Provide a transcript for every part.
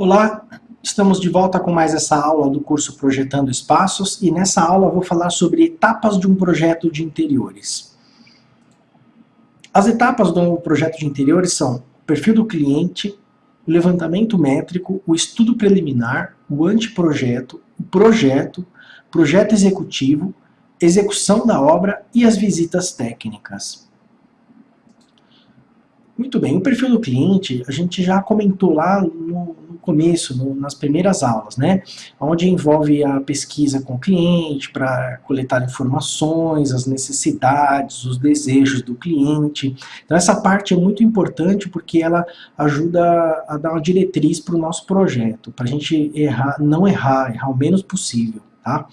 Olá, estamos de volta com mais essa aula do curso Projetando Espaços e nessa aula vou falar sobre etapas de um projeto de interiores. As etapas do projeto de interiores são o perfil do cliente, o levantamento métrico, o estudo preliminar, o anteprojeto, o projeto, projeto executivo, execução da obra e as visitas técnicas. Muito bem, o perfil do cliente a gente já comentou lá no, no começo, no, nas primeiras aulas, né? Onde envolve a pesquisa com o cliente para coletar informações, as necessidades, os desejos do cliente. Então essa parte é muito importante porque ela ajuda a dar uma diretriz para o nosso projeto, para a gente errar, não errar, errar o menos possível, tá?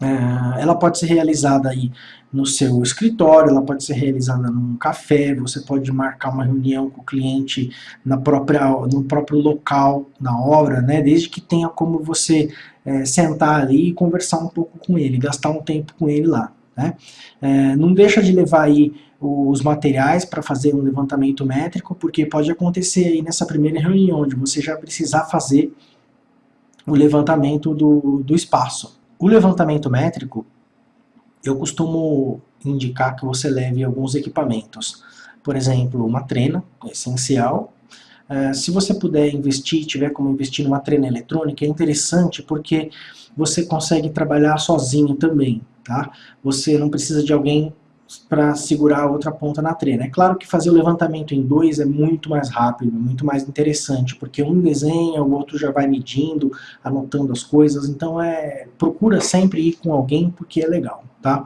É, ela pode ser realizada aí no seu escritório, ela pode ser realizada num café, você pode marcar uma reunião com o cliente na própria, no próprio local, na obra, né, desde que tenha como você é, sentar ali e conversar um pouco com ele, gastar um tempo com ele lá. Né. É, não deixa de levar aí os materiais para fazer um levantamento métrico, porque pode acontecer aí nessa primeira reunião, onde você já precisar fazer o levantamento do, do espaço. O levantamento métrico, eu costumo indicar que você leve alguns equipamentos. Por exemplo, uma trena, é essencial. Uh, se você puder investir, tiver como investir numa trena eletrônica, é interessante porque você consegue trabalhar sozinho também. Tá? Você não precisa de alguém para segurar a outra ponta na trena. É claro que fazer o levantamento em dois é muito mais rápido, muito mais interessante, porque um desenha, o outro já vai medindo, anotando as coisas, então é procura sempre ir com alguém porque é legal, tá?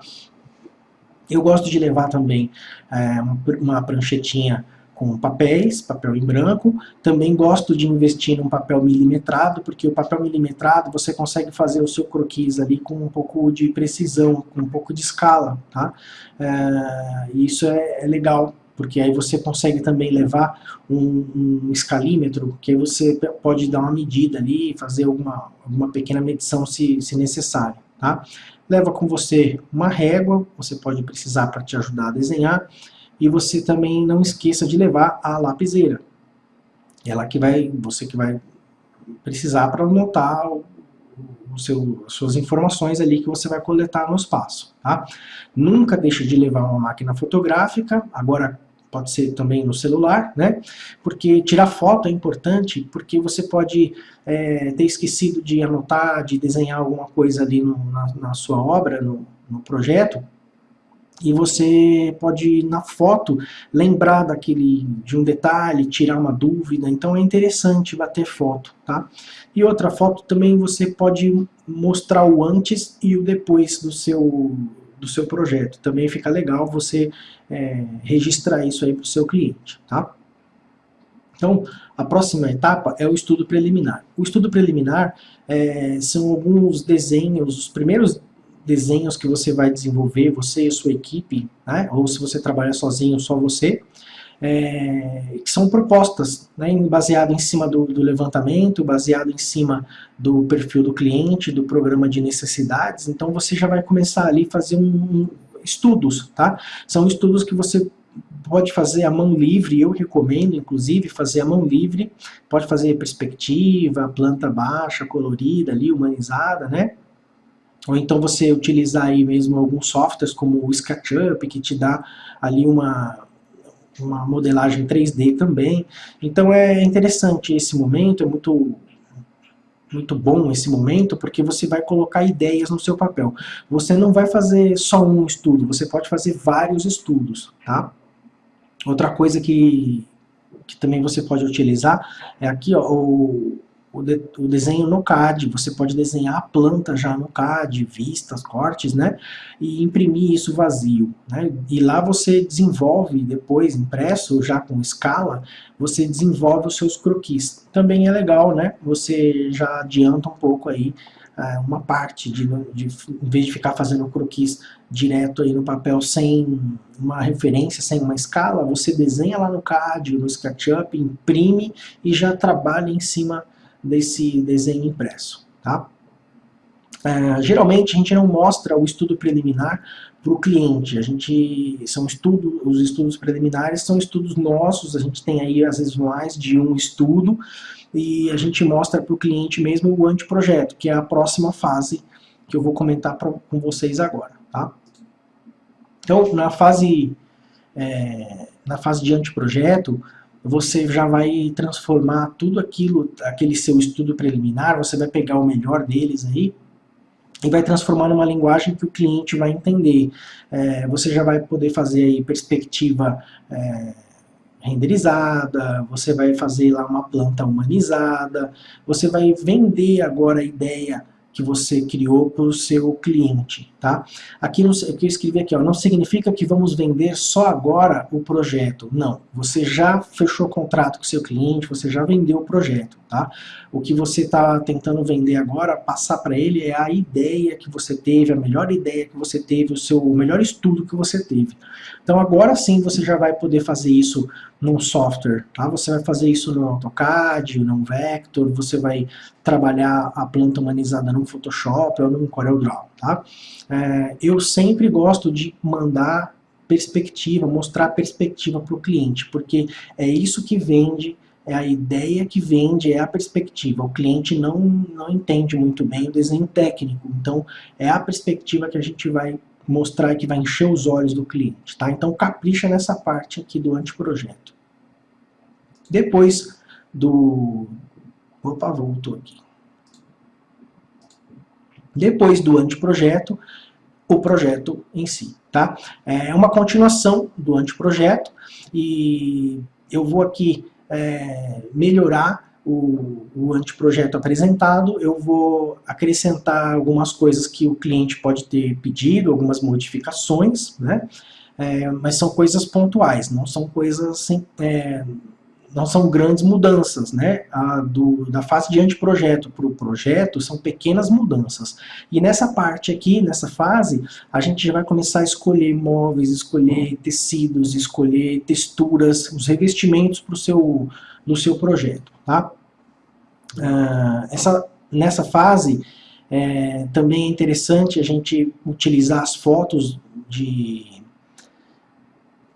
Eu gosto de levar também é, uma pranchetinha com papéis, papel em branco. Também gosto de investir num papel milimetrado, porque o papel milimetrado você consegue fazer o seu croquis ali com um pouco de precisão, com um pouco de escala. Tá? É, isso é, é legal, porque aí você consegue também levar um, um, escalímetro, que aí você pode dar uma medida ali, fazer alguma, alguma pequena medição se, se necessário. Tá? Leva com você uma régua, você pode precisar para te ajudar a desenhar, e você também não esqueça de levar a lapiseira. Ela que vai, você que vai precisar para anotar seu, as suas informações ali que você vai coletar no espaço. Tá? Nunca deixe de levar uma máquina fotográfica, agora pode ser também no celular, né? Porque tirar foto é importante, porque você pode é, ter esquecido de anotar, de desenhar alguma coisa ali no, na, na, sua obra, no, no projeto, e você pode, na foto, lembrar daquele, de um detalhe, tirar uma dúvida, então é interessante bater foto, tá? E outra foto também você pode mostrar o antes e o depois do seu, do seu projeto, também fica legal você é, registrar isso aí para o seu cliente, tá? Então, a próxima etapa é o estudo preliminar. O estudo preliminar é, são alguns desenhos, os primeiros desenhos que você vai desenvolver, você e a sua equipe, né? ou se você trabalha sozinho, só você, é, que são propostas, né, baseado em cima do, do, levantamento, baseado em cima do perfil do cliente, do programa de necessidades, então você já vai começar ali a fazer um, um, estudos, tá? São estudos que você pode fazer a mão livre, eu recomendo inclusive fazer a mão livre, pode fazer perspectiva, planta baixa, colorida ali, humanizada, né? Ou então você utilizar aí mesmo alguns softwares como o SketchUp, que te dá ali uma, uma modelagem 3D também. Então é interessante esse momento, é muito, muito bom esse momento, porque você vai colocar ideias no seu papel. Você não vai fazer só um estudo, você pode fazer vários estudos, tá? Outra coisa que, que também você pode utilizar é aqui, ó, o, o, de, o, desenho no CAD, você pode desenhar a planta já no CAD, vistas, cortes, né, e imprimir isso vazio, né, e lá você desenvolve depois, impresso já com escala, você desenvolve os seus croquis. Também é legal, né, você já adianta um pouco aí uh, uma parte, de, de, em vez de ficar fazendo croquis direto aí no papel sem uma referência, sem uma escala, você desenha lá no CAD, no SketchUp, imprime e já trabalha em cima desse desenho impresso. Tá? É, geralmente a gente não mostra o estudo preliminar para o cliente, a gente, são estudo, os estudos preliminares são estudos nossos, a gente tem aí às vezes mais de um estudo, e a gente mostra para o cliente mesmo o anteprojeto, que é a próxima fase que eu vou comentar pra, com vocês agora. Tá? Então, na fase, é, na fase de anteprojeto, você já vai transformar tudo aquilo, aquele seu estudo preliminar, você vai pegar o melhor deles aí, e vai transformar numa linguagem que o cliente vai entender. É, você já vai poder fazer aí perspectiva é, renderizada, você vai fazer lá uma planta humanizada, você vai vender agora a ideia que você criou para o seu cliente, tá? Aqui no, que eu escrevi aqui, ó, não significa que vamos vender só agora o projeto, não. Você já fechou contrato com o seu cliente, você já vendeu o projeto, tá? O que você está tentando vender agora, passar para ele é a ideia que você teve, a melhor ideia que você teve, o seu o melhor estudo que você teve. Então agora sim você já vai poder fazer isso num software, tá? Você vai fazer isso no AutoCAD, no Vector, você vai trabalhar a planta humanizada no Photoshop ou no CorelDRAW, tá? É, eu sempre gosto de mandar perspectiva, mostrar perspectiva para o cliente, porque é isso que vende, é a ideia que vende, é a perspectiva. O cliente não, não entende muito bem o desenho técnico, então é a perspectiva que a gente vai mostrar que vai encher os olhos do cliente, tá? Então capricha nessa parte aqui do anteprojeto. Depois do... Opa, voltou aqui. Depois do anteprojeto, o projeto em si, tá? É uma continuação do anteprojeto e eu vou aqui é, melhorar o, o anteprojeto apresentado, eu vou acrescentar algumas coisas que o cliente pode ter pedido, algumas modificações, né? É, mas são coisas pontuais, não são coisas assim, é, não são grandes mudanças, né? A do, da fase de anteprojeto para o projeto são pequenas mudanças. E nessa parte aqui, nessa fase, a gente já vai começar a escolher móveis, escolher tecidos, escolher texturas, os revestimentos para o seu, do seu projeto, tá? Ah, essa, nessa fase, é, também é interessante a gente utilizar as fotos de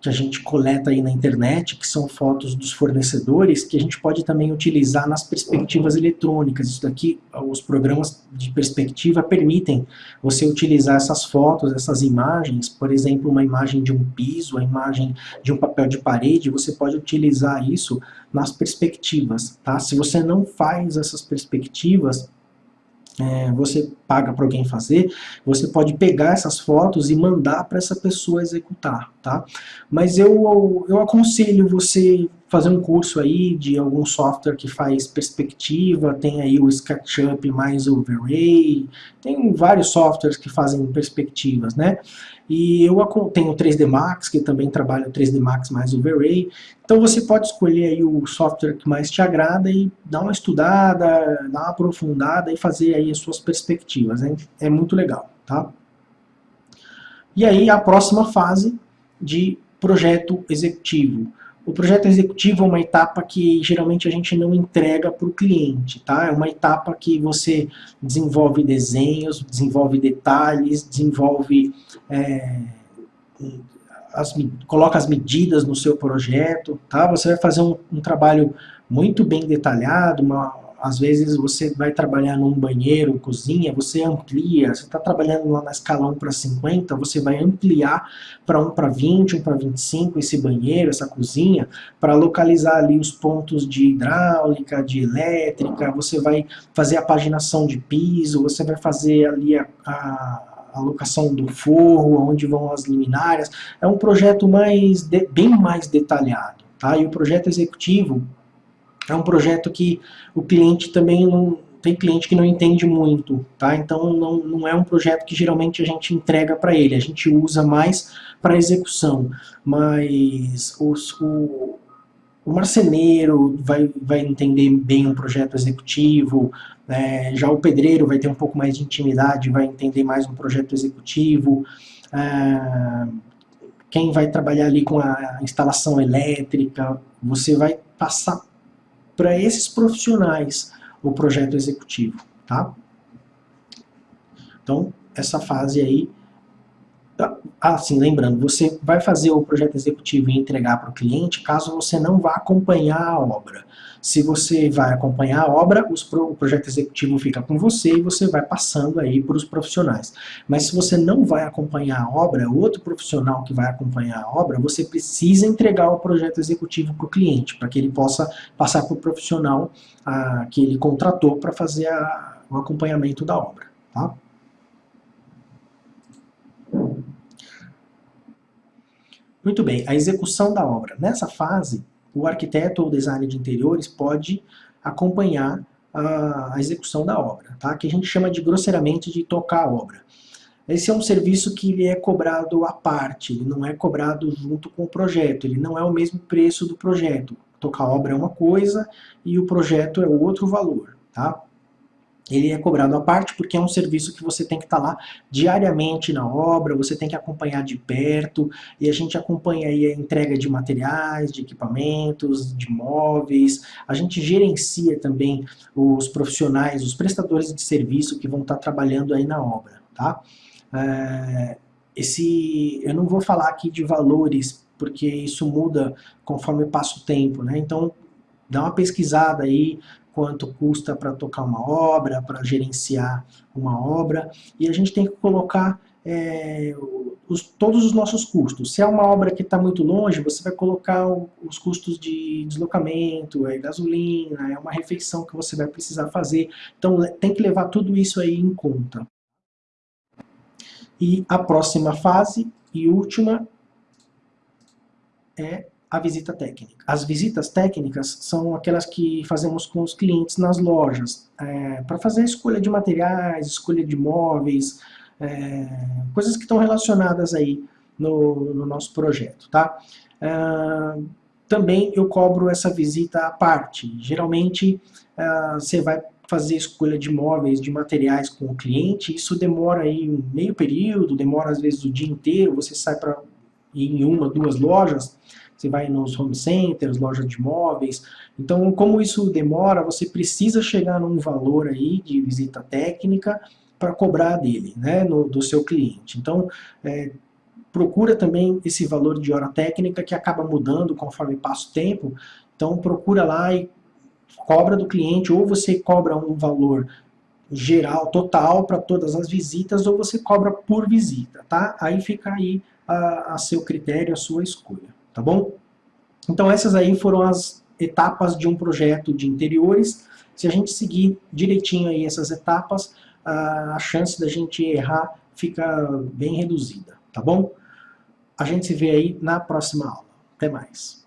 que a gente coleta aí na internet, que são fotos dos fornecedores, que a gente pode também utilizar nas perspectivas eletrônicas. Isso daqui, os programas de perspectiva permitem você utilizar essas fotos, essas imagens, por exemplo, uma imagem de um piso, a imagem de um papel de parede, você pode utilizar isso nas perspectivas, tá? Se você não faz essas perspectivas, é, você paga para alguém fazer, você pode pegar essas fotos e mandar para essa pessoa executar, tá? Mas eu, eu aconselho você fazer um curso aí de algum software que faz perspectiva, tem aí o SketchUp mais o V-Ray, tem vários softwares que fazem perspectivas, né? E eu tenho o 3D Max, que também trabalha o 3D Max mais o V-Ray. Então você pode escolher aí o software que mais te agrada e dar uma estudada, dar uma aprofundada e fazer aí as suas perspectivas. Hein? É muito legal, tá? E aí a próxima fase de projeto executivo. O projeto executivo é uma etapa que geralmente a gente não entrega para o cliente, tá? É uma etapa que você desenvolve desenhos, desenvolve detalhes, desenvolve... É, as, coloca as medidas no seu projeto, tá? Você vai fazer um, um trabalho muito bem detalhado, uma, às vezes você vai trabalhar num banheiro, cozinha, você amplia, você está trabalhando lá na escala 1 para 50, você vai ampliar para 1 para 20, 1 para 25 esse banheiro, essa cozinha, para localizar ali os pontos de hidráulica, de elétrica, você vai fazer a paginação de piso, você vai fazer ali a, a a locação do forro, onde vão as luminárias, é um projeto mais de, bem mais detalhado. Tá? E o projeto executivo, é um projeto que o cliente também não... Tem cliente que não entende muito, tá? Então não, não é um projeto que geralmente a gente entrega para ele, a gente usa mais para execução. Mas os, o, o marceneiro vai, vai entender bem um projeto executivo, é, já o pedreiro vai ter um pouco mais de intimidade, vai entender mais um projeto executivo, é, quem vai trabalhar ali com a instalação elétrica, você vai passar para esses profissionais o projeto executivo, tá? Então, essa fase aí Assim, lembrando, você vai fazer o projeto executivo e entregar para o cliente caso você não vá acompanhar a obra. Se você vai acompanhar a obra, o projeto executivo fica com você e você vai passando aí para os profissionais. Mas se você não vai acompanhar a obra, outro profissional que vai acompanhar a obra, você precisa entregar o projeto executivo para o cliente, para que ele possa passar para o profissional a, que ele contratou para fazer a, o acompanhamento da obra. Tá? Muito bem, a execução da obra. Nessa fase, o arquiteto ou designer de interiores pode acompanhar a, a execução da obra, tá? que a gente chama de grosseiramente de tocar a obra. Esse é um serviço que ele é cobrado à parte, ele não é cobrado junto com o projeto, ele não é o mesmo preço do projeto. Tocar a obra é uma coisa e o projeto é outro valor. Tá? Ele é cobrado à parte porque é um serviço que você tem que estar lá diariamente na obra, você tem que acompanhar de perto, e a gente acompanha aí a entrega de materiais, de equipamentos, de móveis, a gente gerencia também os profissionais, os prestadores de serviço que vão estar trabalhando aí na obra, tá? É, esse, eu não vou falar aqui de valores, porque isso muda conforme passa o tempo, né? Então, dá uma pesquisada aí, quanto custa para tocar uma obra, para gerenciar uma obra, e a gente tem que colocar é, os, todos os nossos custos. Se é uma obra que está muito longe, você vai colocar o, os custos de deslocamento, é gasolina, é uma refeição que você vai precisar fazer. Então tem que levar tudo isso aí em conta. E a próxima fase e última é a visita técnica. As visitas técnicas são aquelas que fazemos com os clientes nas lojas, é, para fazer a escolha de materiais, escolha de móveis, é, coisas que estão relacionadas aí no, no nosso projeto, tá? É, também eu cobro essa visita à parte. Geralmente é, você vai fazer escolha de móveis, de materiais com o cliente, isso demora aí um meio período, demora às vezes o dia inteiro, você sai para em uma, duas lojas, você vai nos home centers, lojas de móveis. Então, como isso demora, você precisa chegar num valor aí de visita técnica para cobrar dele, né, no, do seu cliente. Então, é, procura também esse valor de hora técnica que acaba mudando conforme passa o tempo. Então, procura lá e cobra do cliente, ou você cobra um valor geral, total, para todas as visitas, ou você cobra por visita, tá? Aí fica aí a, a seu critério, a sua escolha tá bom? Então essas aí foram as etapas de um projeto de interiores. Se a gente seguir direitinho aí essas etapas, a chance da gente errar fica bem reduzida, tá bom? A gente se vê aí na próxima aula. Até mais.